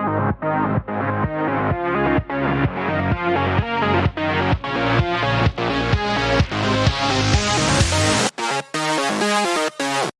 you